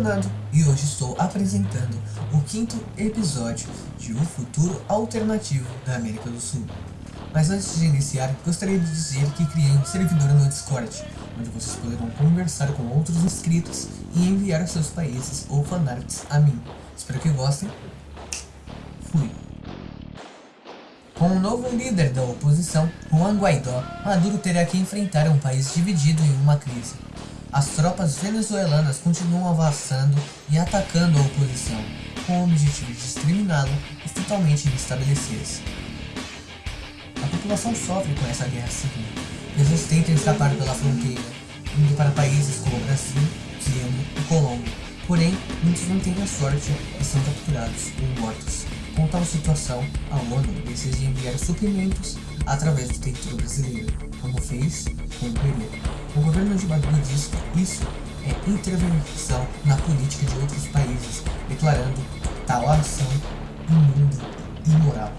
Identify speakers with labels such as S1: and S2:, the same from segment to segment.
S1: Fernando e hoje estou apresentando o quinto episódio de O Futuro Alternativo da América do Sul. Mas antes de iniciar, gostaria de dizer que criei um servidor no Discord, onde vocês poderão conversar com outros inscritos e enviar seus países ou fanarts a mim. Espero que gostem. Fui. Com o novo líder da oposição, Juan Guaidó, Maduro terá que enfrentar um país dividido em uma crise. As tropas venezuelanas continuam avançando e atacando a oposição, com o objetivo de exterminá-la e totalmente restabelecer-se. A população sofre com essa guerra civil. Eles tentam escapar pela fronteira, indo para países como Brasil, Chile e Colômbia. Porém, muitos não têm a sorte e são capturados ou mortos. Com tal situação, a ONU decide enviar suprimentos através do território brasileiro, como fez com o Peru. O governo de Maduro diz que isso é intervenção na política de outros países, declarando tal ação imunda e imoral.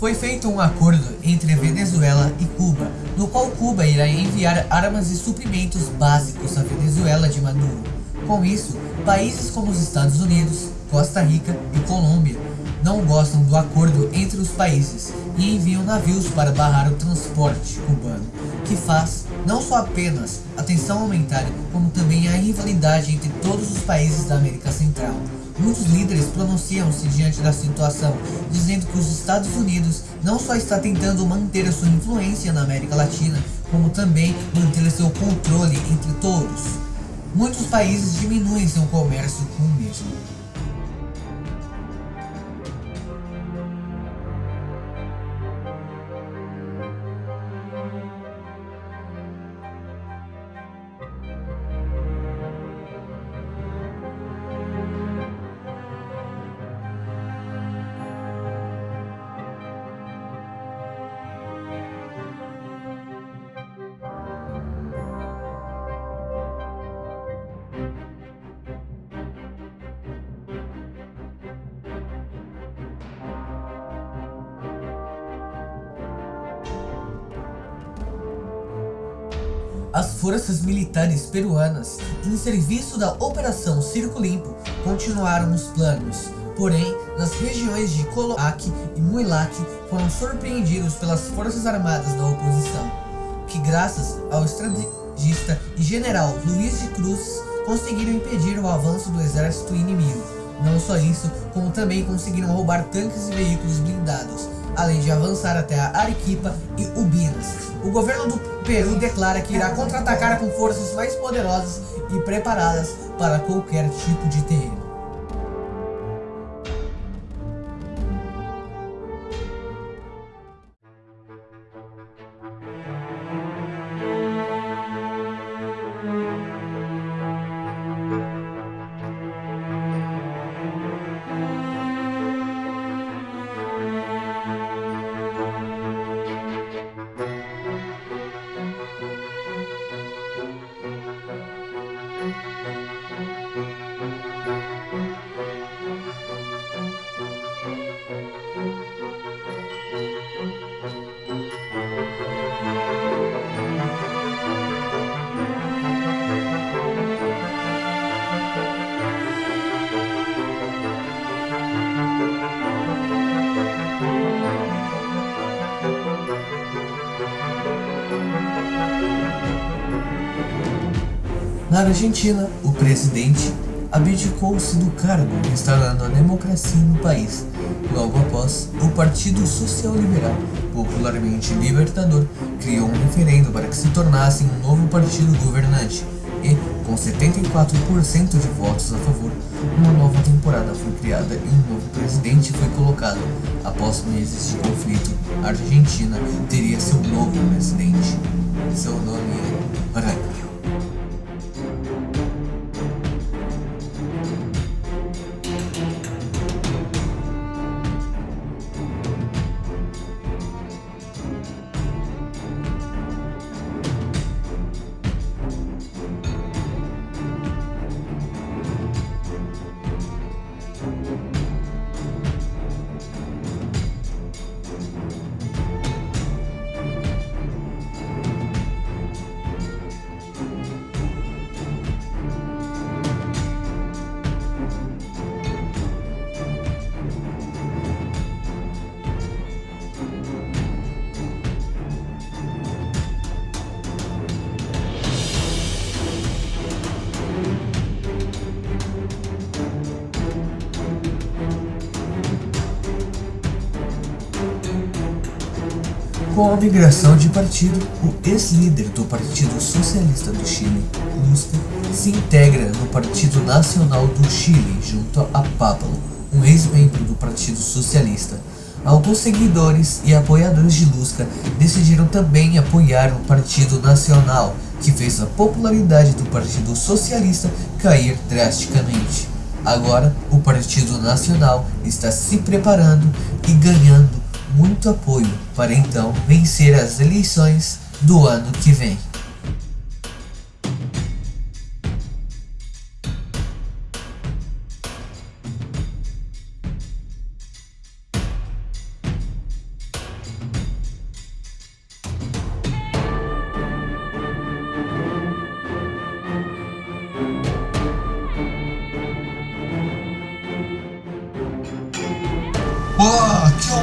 S1: Foi feito um acordo entre Venezuela e Cuba, no qual Cuba irá enviar armas e suprimentos básicos à Venezuela de Maduro. Com isso, países como os Estados Unidos, Costa Rica e Colômbia não gostam do acordo entre os países e enviam navios para barrar o transporte cubano, que faz não só apenas a tensão aumentar, como também a rivalidade entre todos os países da América Central. Muitos líderes pronunciam-se diante da situação, dizendo que os Estados Unidos não só está tentando manter a sua influência na América Latina, como também manter seu controle entre todos. Muitos países diminuem seu comércio com o mesmo. As forças militares peruanas, em serviço da Operação Circo Limpo, continuaram os planos. Porém, nas regiões de Coloac e Muilac foram surpreendidos pelas forças armadas da oposição, que graças ao estrategista e general Luiz de Cruz conseguiram impedir o avanço do exército inimigo. Não só isso, como também conseguiram roubar tanques e veículos blindados, além de avançar até a Arequipa e Ubinas. O governo do Peru declara que irá contra-atacar com forças mais poderosas e preparadas para qualquer tipo de terreno. Na Argentina, o presidente abdicou-se do cargo, instalando a democracia no país. Logo após, o Partido Social Liberal, popularmente Libertador, criou um referendo para que se tornasse um novo partido governante e, com 74% de votos a favor, uma nova temporada foi criada e um novo presidente foi colocado. Após meses de conflito, a Argentina teria seu novo presidente. Seu nome é Aranha. Com a migração de partido, o ex-líder do Partido Socialista do Chile, Lusca, se integra no Partido Nacional do Chile junto a Pablo, um ex-membro do Partido Socialista. Alguns seguidores e apoiadores de Lusca decidiram também apoiar o Partido Nacional, que fez a popularidade do Partido Socialista cair drasticamente. Agora, o Partido Nacional está se preparando e ganhando muito apoio para então vencer as eleições do ano que vem.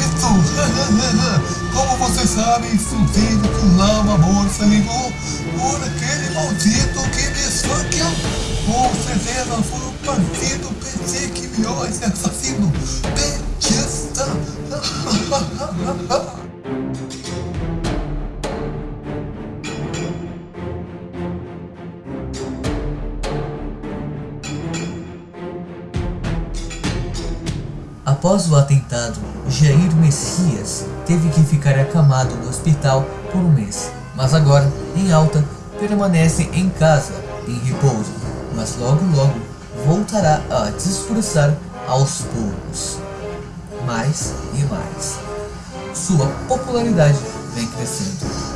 S2: Como você sabe, sucedido que lá uma moça ligou por aquele maldito que me esfaqueou. Com certeza foi o partido PC que viu esse assassino petista.
S1: Após o atentado, Jair Messias teve que ficar acamado no hospital por um mês, mas agora, em alta, permanece em casa, em repouso, mas logo logo voltará a discursar aos poucos. Mais e mais. Sua popularidade vem crescendo.